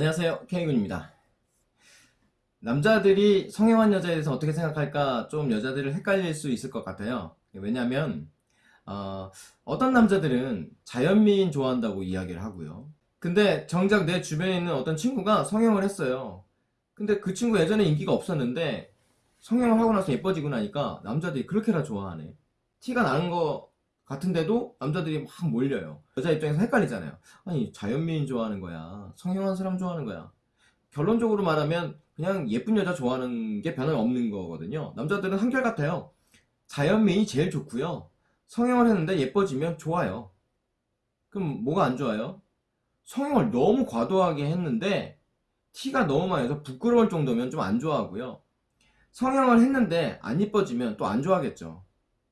안녕하세요. K군입니다. 남자들이 성형한 여자에 대해서 어떻게 생각할까? 좀 여자들을 헷갈릴 수 있을 것 같아요. 왜냐면 어, 어떤 남자들은 자연미인 좋아한다고 이야기를 하고요. 근데 정작 내 주변에 있는 어떤 친구가 성형을 했어요. 근데 그 친구 예전에 인기가 없었는데 성형을 하고 나서 예뻐지고 나니까 남자들이 그렇게나 좋아하네. 티가 나는 거 같은데도 남자들이 막 몰려요. 여자 입장에서 헷갈리잖아요. 아니 자연미인 좋아하는 거야. 성형한 사람 좋아하는 거야. 결론적으로 말하면 그냥 예쁜 여자 좋아하는 게 변함없는 거거든요. 남자들은 한결같아요. 자연미인이 제일 좋고요. 성형을 했는데 예뻐지면 좋아요. 그럼 뭐가 안 좋아요? 성형을 너무 과도하게 했는데 티가 너무 많이 나서 부끄러울 정도면 좀 안 좋아하고요. 성형을 했는데 안 이뻐지면 또 안 좋아하겠죠.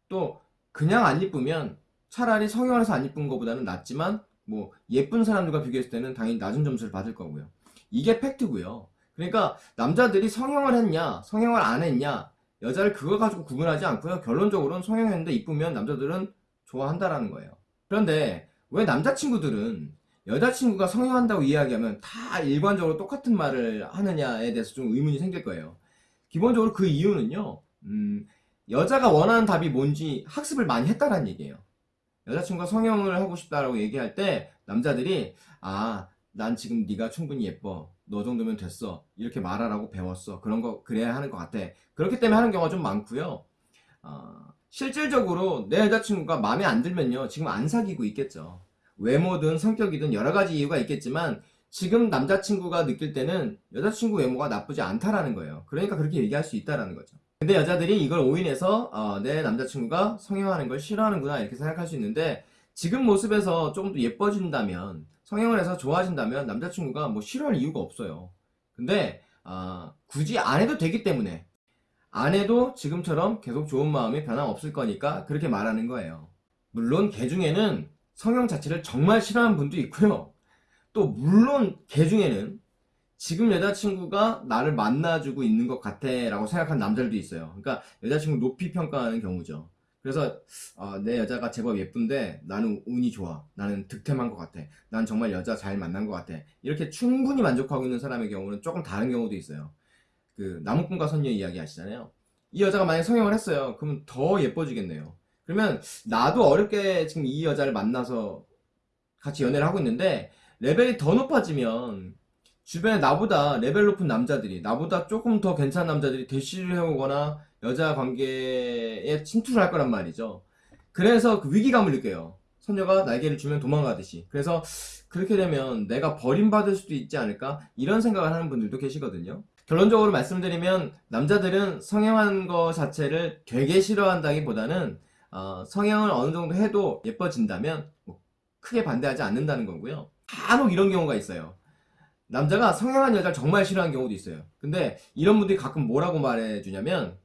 또 그냥 안 이쁘면 차라리 성형을 해서 안 이쁜 것보다는 낫지만 뭐 예쁜 사람들과 비교했을 때는 당연히 낮은 점수를 받을 거고요. 이게 팩트고요. 그러니까 남자들이 성형을 했냐 성형을 안 했냐 여자를 그거 가지고 구분하지 않고요. 결론적으로는 성형했는데 이쁘면 남자들은 좋아한다라는 거예요. 그런데 왜 남자친구들은 여자친구가 성형한다고 이야기하면 다 일관적으로 똑같은 말을 하느냐에 대해서 좀 의문이 생길 거예요. 기본적으로 그 이유는요 음, 여자가 원하는 답이 뭔지 학습을 많이 했다는 얘기예요. 여자친구가 성형을 하고 싶다라고 얘기할 때 남자들이 아 난 지금 네가 충분히 예뻐. 너 정도면 됐어. 이렇게 말하라고 배웠어. 그런 거 그래야 하는 것 같아. 그렇기 때문에 하는 경우가 좀 많고요. 어, 실질적으로 내 여자친구가 마음에 안 들면요. 지금 안 사귀고 있겠죠. 외모든 성격이든 여러 가지 이유가 있겠지만 지금 남자친구가 느낄 때는 여자친구 외모가 나쁘지 않다라는 거예요. 그러니까 그렇게 얘기할 수 있다라는 거죠 근데 여자들이 이걸 오인해서 어, 내 남자친구가 성형하는 걸 싫어하는구나 이렇게 생각할 수 있는데 지금 모습에서 조금 더 예뻐진다면 성형을 해서 좋아진다면 남자친구가 뭐 싫어할 이유가 없어요. 근데 어, 굳이 안 해도 되기 때문에 안 해도 지금처럼 계속 좋은 마음이 변함없을 거니까 그렇게 말하는 거예요. 물론 개 중에는 성형 자체를 정말 싫어하는 분도 있고요. 또 물론 개 중에는 지금 여자친구가 나를 만나주고 있는 것 같아 라고 생각하는 남자들도 있어요. 그러니까 여자친구 높이 평가하는 경우죠. 그래서 어, 내 여자가 제법 예쁜데 나는 운이 좋아. 나는 득템한 것 같아. 난 정말 여자 잘 만난 것 같아. 이렇게 충분히 만족하고 있는 사람의 경우는 조금 다른 경우도 있어요. 그 나무꾼과 선녀 이야기 하시잖아요. 이 여자가 만약에 성형을 했어요. 그러면 더 예뻐지겠네요. 그러면 나도 어렵게 지금 이 여자를 만나서 같이 연애를 하고 있는데 레벨이 더 높아지면 주변에 나보다 레벨 높은 남자들이 나보다 조금 더 괜찮은 남자들이 대시를 해오거나 여자 관계에 침투를 할 거란 말이죠. 그래서 그 위기감을 느껴요. 선녀가 날개를 주면 도망가듯이. 그래서 그렇게 되면 내가 버림받을 수도 있지 않을까? 이런 생각을 하는 분들도 계시거든요. 결론적으로 말씀드리면 남자들은 성형한 거 자체를 되게 싫어한다기보다는 어, 성형을 어느 정도 해도 예뻐진다면 뭐 크게 반대하지 않는다는 거고요. 간혹 이런 경우가 있어요 남자가 성형한 여자를 정말 싫어하는 경우도 있어요. 근데 이런 분들이 가끔 뭐라고 말해주냐면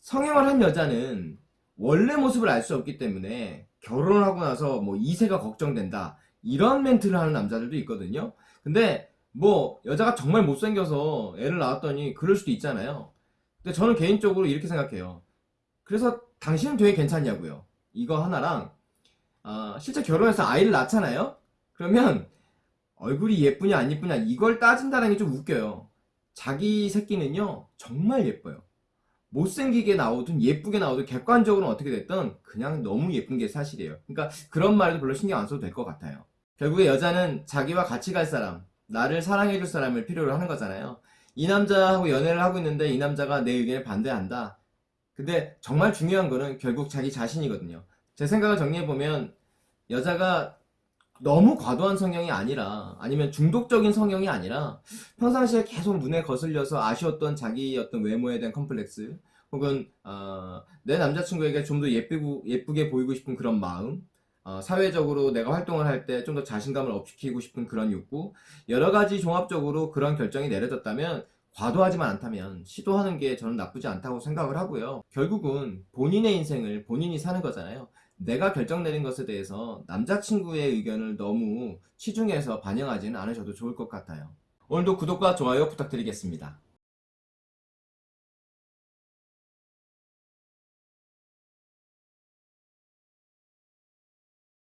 성형을 한 여자는 원래 모습을 알 수 없기 때문에 결혼을 하고 나서 뭐 이세가 걱정된다 이런 멘트를 하는 남자들도 있거든요. 근데 뭐 여자가 정말 못생겨서 애를 낳았더니 그럴 수도 있잖아요. 근데 저는 개인적으로 이렇게 생각해요. 그래서 당신은 되게 괜찮냐고요. 이거 하나랑 어, 실제 결혼해서 아이를 낳잖아요? 그러면 얼굴이 예쁘냐 안 예쁘냐 이걸 따진다는 게 좀 웃겨요. 자기 새끼는요 정말 예뻐요. 못생기게 나오든 예쁘게 나오든 객관적으로 어떻게 됐든 그냥 너무 예쁜 게 사실이에요. 그러니까 그런 말도 별로 신경 안 써도 될 것 같아요. 결국에 여자는 자기와 같이 갈 사람 나를 사랑해줄 사람을 필요로 하는 거잖아요. 이 남자하고 연애를 하고 있는데 이 남자가 내 의견에 반대한다. 근데 정말 중요한 거는 결국 자기 자신이거든요. 제 생각을 정리해보면 여자가 너무 과도한 성형이 아니라 아니면 중독적인 성형이 아니라 평상시에 계속 눈에 거슬려서 아쉬웠던 자기 어떤 외모에 대한 컴플렉스 혹은 어, 내 남자친구에게 좀 더 예쁘고, 예쁘게 보이고 싶은 그런 마음 어, 사회적으로 내가 활동을 할 때 좀 더 자신감을 업시키고 싶은 그런 욕구 여러 가지 종합적으로 그런 결정이 내려졌다면 과도하지만 않다면 시도하는 게 저는 나쁘지 않다고 생각을 하고요. 결국은 본인의 인생을 본인이 사는 거잖아요 내가 결정 내린 것에 대해서 남자친구의 의견을 너무 치중해서 반영하지는 않으셔도 좋을 것 같아요. 오늘도 구독과 좋아요 부탁드리겠습니다